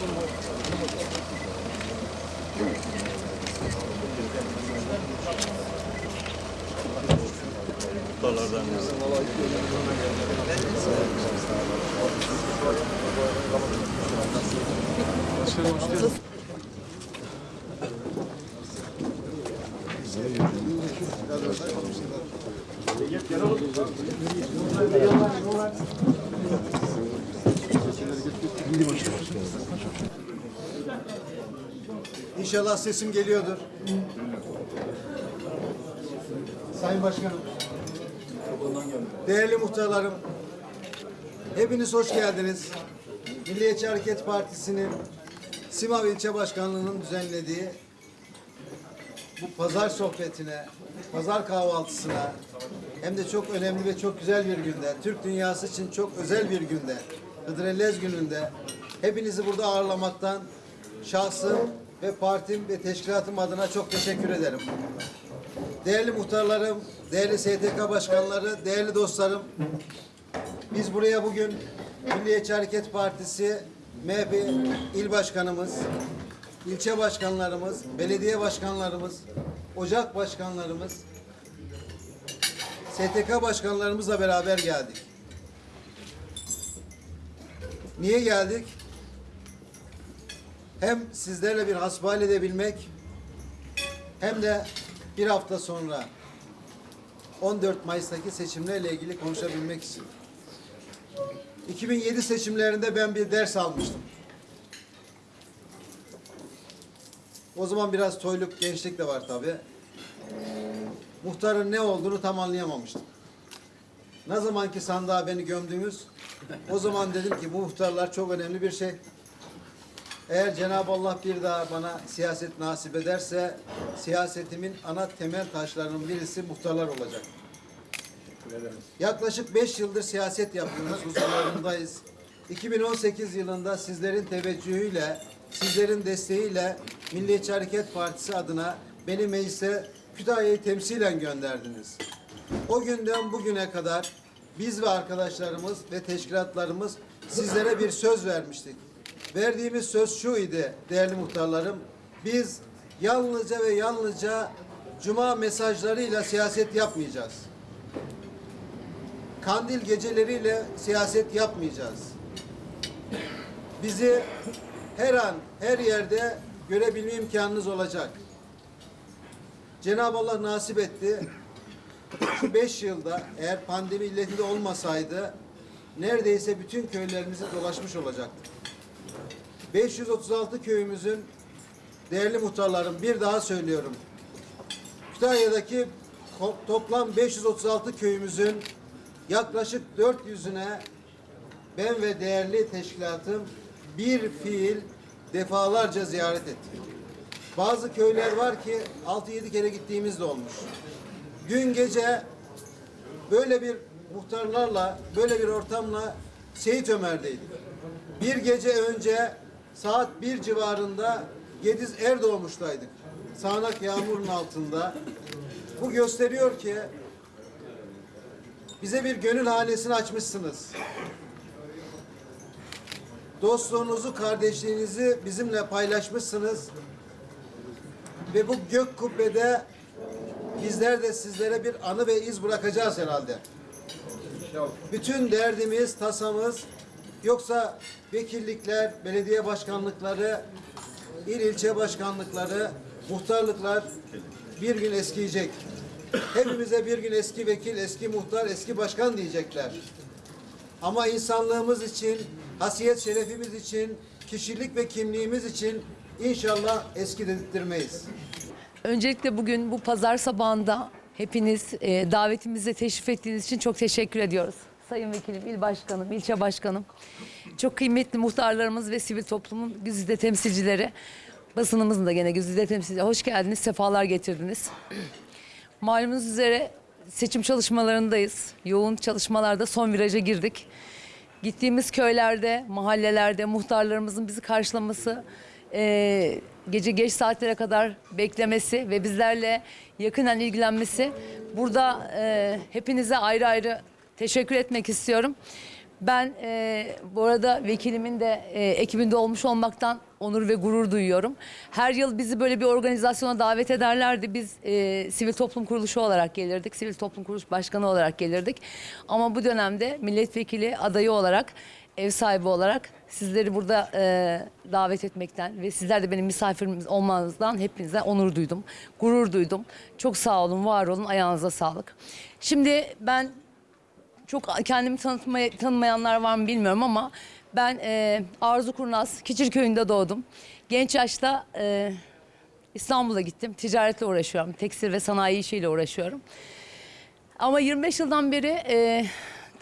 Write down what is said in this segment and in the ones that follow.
Muhtarlardan İnşallah sesim geliyordur. Sayın Başkanım, değerli muhtarlarım, hepiniz hoş geldiniz. Milliyetçi Hareket Partisi'nin Simav İlçe Başkanlığı'nın düzenlediği bu pazar sohbetine, pazar kahvaltısına hem de çok önemli ve çok güzel bir günde, Türk dünyası için çok özel bir günde, Hıdrellez gününde hepinizi burada ağırlamaktan şahsım ve partim ve teşkilatım adına çok teşekkür ederim. Değerli muhtarlarım, değerli STK başkanları, değerli dostlarım, biz buraya bugün Milliyetçi Hareket Partisi MHP il başkanımız, ilçe başkanlarımız, belediye başkanlarımız, ocak başkanlarımız, STK başkanlarımızla beraber geldik. Niye geldik? Hem sizlerle bir hasbihal edebilmek hem de bir hafta sonra 14 Mayıs'taki seçimlerle ilgili konuşabilmek için. 2007 seçimlerinde ben bir ders almıştım. O zaman biraz toyluk gençlik de var tabi. Muhtarın ne olduğunu tam anlayamamıştım. Ne zamanki sandığa beni gömdünüz, o zaman dedim ki bu muhtarlar çok önemli bir şey. Eğer Cenab-ı Allah bir daha bana siyaset nasip ederse siyasetimin ana temel taşlarının birisi muhtarlar olacak. Yaklaşık beş yıldır siyaset yapıyoruz, huzurlarındayız. 2018 yılında sizlerin teveccühüyle, sizlerin desteğiyle Milliyetçi Hareket Partisi adına beni meclise Kütahya'yı temsilen gönderdiniz. O günden bugüne kadar biz ve arkadaşlarımız ve teşkilatlarımız sizlere bir söz vermiştik. Verdiğimiz söz şu idi değerli muhtarlarım. Biz yalnızca ve yalnızca cuma mesajlarıyla siyaset yapmayacağız. Kandil geceleriyle siyaset yapmayacağız. Bizi her an, her yerde görebilme imkanınız olacak. Cenab-ı Allah nasip etti. Şu beş yılda eğer pandemi illetinde olmasaydı neredeyse bütün köylerimizi dolaşmış olacaktık. 536 köyümüzün değerli muhtarlarım bir daha söylüyorum. Kütahya'daki toplam 536 köyümüzün yaklaşık 400'üne ben ve değerli teşkilatım bir fiil defalarca ziyaret ettik. Bazı köyler var ki 6-7 kere gittiğimiz de olmuş. Gün gece böyle bir muhtarlarla, böyle bir ortamla Seyit Ömer'deydik. Bir gece önce saat bir civarında Gediz Erdoğmuş'taydık. Sağanak yağmurun altında. Bu gösteriyor ki bize bir gönül hanesini açmışsınız. Dostluğunuzu, kardeşliğinizi bizimle paylaşmışsınız. Ve bu gök kubbede bizler de sizlere bir anı ve iz bırakacağız herhalde. Bütün derdimiz, tasamız yoksa vekillikler, belediye başkanlıkları, il ilçe başkanlıkları, muhtarlıklar bir gün eskiyecek. Hepimize bir gün eski vekil, eski muhtar, eski başkan diyecekler. Ama insanlığımız için, hasiyet şerefimiz için, kişilik ve kimliğimiz için inşallah eski dedirtmeyiz. Öncelikle bugün bu pazar sabahında hepiniz e, davetimize teşrif ettiğiniz için çok teşekkür ediyoruz. Sayın Vekilim, il başkanım, ilçe başkanım, çok kıymetli muhtarlarımız ve sivil toplumun güzide temsilcileri, basınımızın da gene güzide temsilcileri. Hoş geldiniz, sefalar getirdiniz. Malumunuz üzere seçim çalışmalarındayız. Yoğun çalışmalarda son viraja girdik. Gittiğimiz köylerde, mahallelerde muhtarlarımızın bizi karşılaması, e, gece geç saatlere kadar beklemesi ve bizlerle yakından ilgilenmesi. Burada e, hepinize ayrı ayrı teşekkür etmek istiyorum. Ben e, bu arada vekilimin de e, ekibinde olmuş olmaktan onur ve gurur duyuyorum. Her yıl bizi böyle bir organizasyona davet ederlerdi. Biz e, sivil toplum kuruluşu olarak gelirdik. Sivil toplum kuruluş başkanı olarak gelirdik. Ama bu dönemde milletvekili adayı olarak, ev sahibi olarak sizleri burada e, davet etmekten ve sizler de benim misafirimiz olmanızdan hepinize onur duydum. Gurur duydum. çok sağ olun, var olun, ayağınıza sağlık. Şimdi ben çok kendimi tanıtmaya, tanımayanlar var mı bilmiyorum ama ben e, Arzu Kurnaz, Kiçirköy'ünde doğdum. Genç yaşta e, İstanbul'a gittim. Ticaretle uğraşıyorum. Tekstil ve sanayi işiyle uğraşıyorum. Ama 25 yıldan beri e,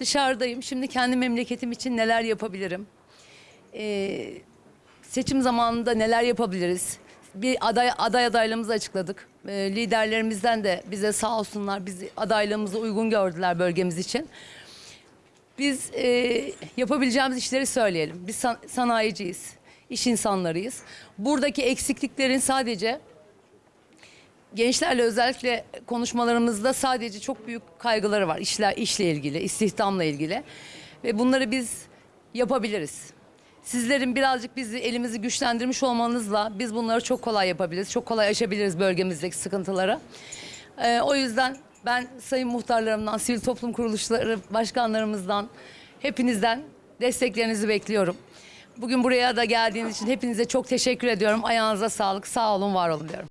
dışarıdayım. Şimdi kendi memleketim için neler yapabilirim? E, seçim zamanında neler yapabiliriz? Bir aday, aday adaylığımızı açıkladık. E, liderlerimizden de bize sağ olsunlar bizi adaylığımızı uygun gördüler bölgemiz için. Biz e, yapabileceğimiz işleri söyleyelim. Biz san- sanayiciyiz, iş insanlarıyız. Buradaki eksikliklerin sadece gençlerle özellikle konuşmalarımızda sadece çok büyük kaygıları var. İşler, işle ilgili, istihdamla ilgili. Ve bunları biz yapabiliriz. Sizlerin birazcık bizi elimizi güçlendirmiş olmanızla biz bunları çok kolay yapabiliriz. Çok kolay aşabiliriz bölgemizdeki sıkıntıları. Ee, o yüzden ben sayın muhtarlarımdan, sivil toplum kuruluşları başkanlarımızdan, hepinizden desteklerinizi bekliyorum. Bugün buraya da geldiğiniz için hepinize çok teşekkür ediyorum. Ayağınıza sağlık, sağ olun, var olun diyorum.